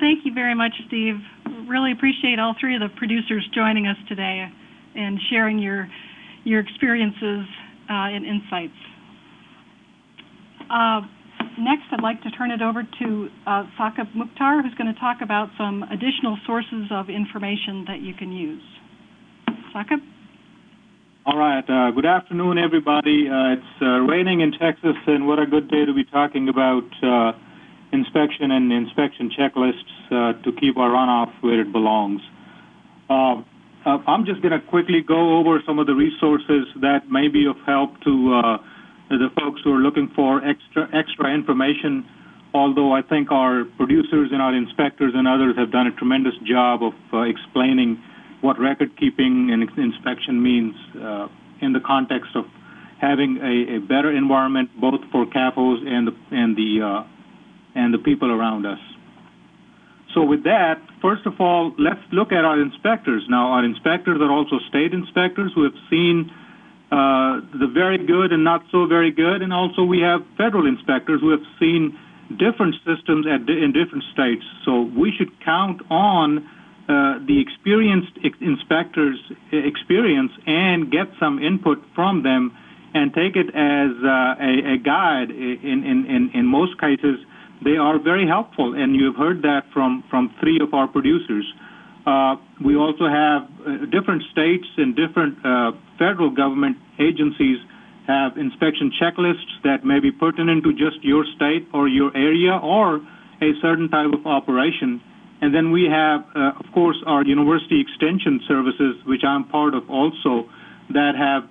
thank you very much, Steve. Really appreciate all three of the producers joining us today and sharing your your experiences uh, and insights. Uh, next, I'd like to turn it over to uh, Saqib Mukhtar, who's going to talk about some additional sources of information that you can use. Saqib? All right. Uh, good afternoon, everybody. Uh, it's uh, raining in Texas, and what a good day to be talking about uh, inspection and inspection checklists uh, to keep our runoff where it belongs. Uh, I'm just going to quickly go over some of the resources that may be of help to the folks who are looking for extra extra information. Although I think our producers and our inspectors and others have done a tremendous job of explaining what record keeping and inspection means uh, in the context of having a, better environment both for CAFOs and the uh, and the people around us. So with that, first of all, let's look at our inspectors. Now, our inspectors are also state inspectors who have seen uh, the very good and not so very good, and also we have federal inspectors who have seen different systems at, in different states. So we should count on uh, the experienced inspectors experience and get some input from them and take it as uh, a, a, guide. In, in, in, in most cases, they are very helpful, and you've heard that from, from three of our producers. Uh, we also have uh, different states and different uh, federal government agencies have inspection checklists that may be pertinent to just your state or your area or a certain type of operation. And then we have, of course, our university extension services, which I'm part of also, that have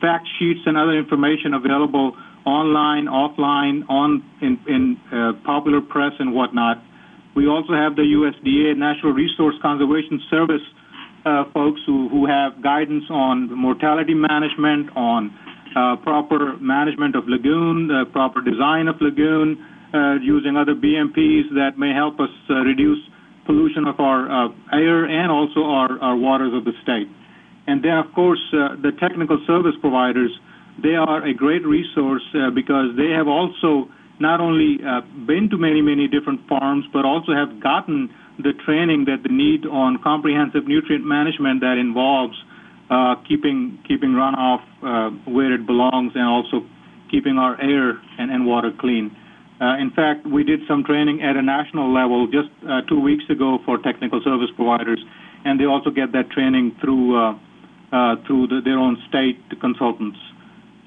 fact sheets and other information available online, offline, on in, in uh, popular press and whatnot. We also have the USDA Natural Resource Conservation Service uh, folks who, who have guidance on mortality management, on uh, proper management of lagoon, uh, proper design of lagoon, uh, using other BMPs that may help us uh, reduce pollution of our uh, air and also our, our waters of the state. And then, of course, the technical service providers, they are a great resource because they have also not only been to many, many different farms, but also have gotten the training that they need on comprehensive nutrient management that involves uh, keeping keeping runoff uh, where it belongs and also keeping our air and, water clean. Uh, in fact, we did some training at a national level just uh, two weeks ago for technical service providers, and they also get that training through uh, uh through the, their own state consultants.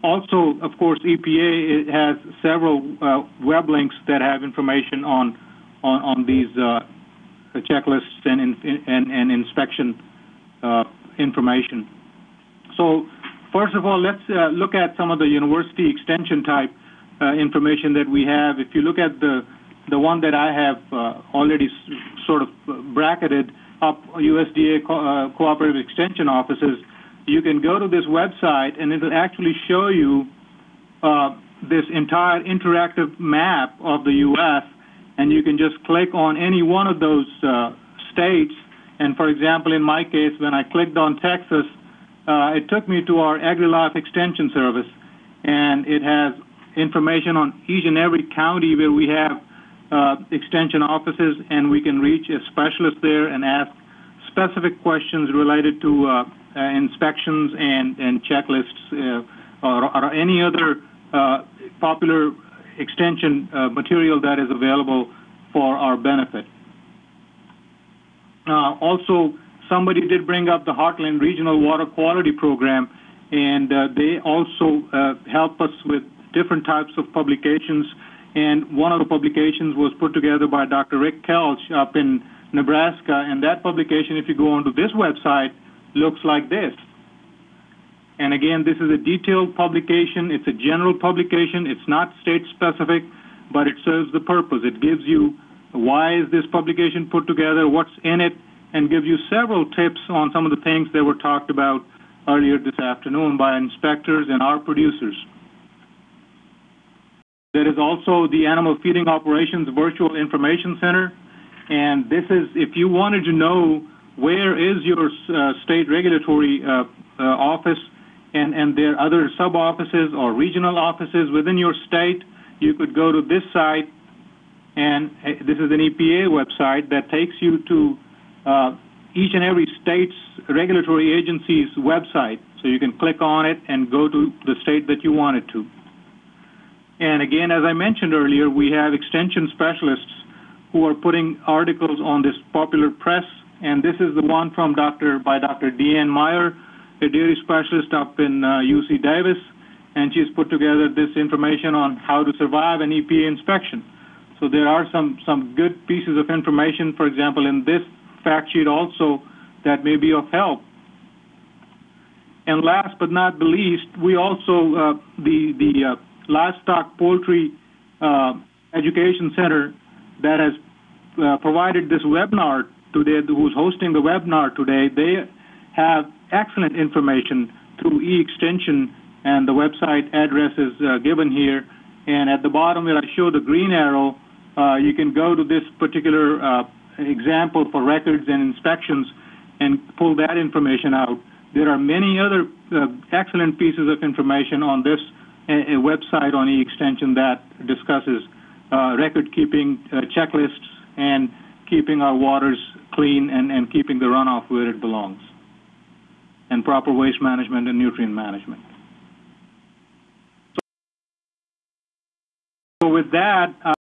Also, of course, EPA has several uh, web links that have information on on, these uh, checklists and, and, and inspection information. So, first of all, let's look at some of the university extension type uh, information that we have. If you look at the the one that I have uh, already sort of bracketed up USDA co uh, cooperative extension offices, you can go to this website and it'll actually show you uh, this entire interactive map of the U.S. and you can just click on any one of those uh, states. And for example, in my case, when I clicked on Texas, uh, it took me to our AgriLife Extension Service, and it has information on each and every county where we have uh, extension offices, and we can reach a specialist there and ask specific questions related to uh, inspections and, and checklists uh, or, any other uh, popular extension uh, material that is available for our benefit. also, somebody did bring up the Heartland Regional Water Quality Program, and they also help us with different types of publications. And one of the publications was put together by Dr. Rick Koelsch up in Nebraska. And that publication, if you go onto this website, looks like this. And again, this is a detailed publication. It's a general publication. It's not state specific, but it serves the purpose. It gives you why is this publication put together, what's in it, and gives you several tips on some of the things that were talked about earlier this afternoon by inspectors and our producers. There is also the Animal Feeding Operations Virtual Information Center. And this is, if you wanted to know where is your uh, state regulatory uh, uh, office and, and there are other sub-offices or regional offices within your state, you could go to this site And uh, this is an EPA website that takes you to uh, each and every state's regulatory agency's website. So you can click on it and go to the state that you want it to. And again, as I mentioned earlier, we have extension specialists who are putting articles on this popular press. And this is the one from Dr. by Dr. Deanne Meyer, a dairy specialist up in uh, UC Davis, and she's put together this information on how to survive an EPA inspection. So there are some some good pieces of information, for example, in this fact sheet also that may be of help. And last but not the least, we also uh, the the uh, livestock poultry uh, education center that has uh, provided this webinar today, who's hosting the webinar today. They have excellent information through e-extension, and the website address is uh, given here. And at the bottom where I show the green arrow, uh, you can go to this particular uh, example for records and inspections and pull that information out. There are many other uh, excellent pieces of information on this a, a website on e-extension that discusses uh, record keeping uh, checklists and keeping our waters clean and, and keeping the runoff where it belongs and proper waste management and nutrient management. So with that, uh,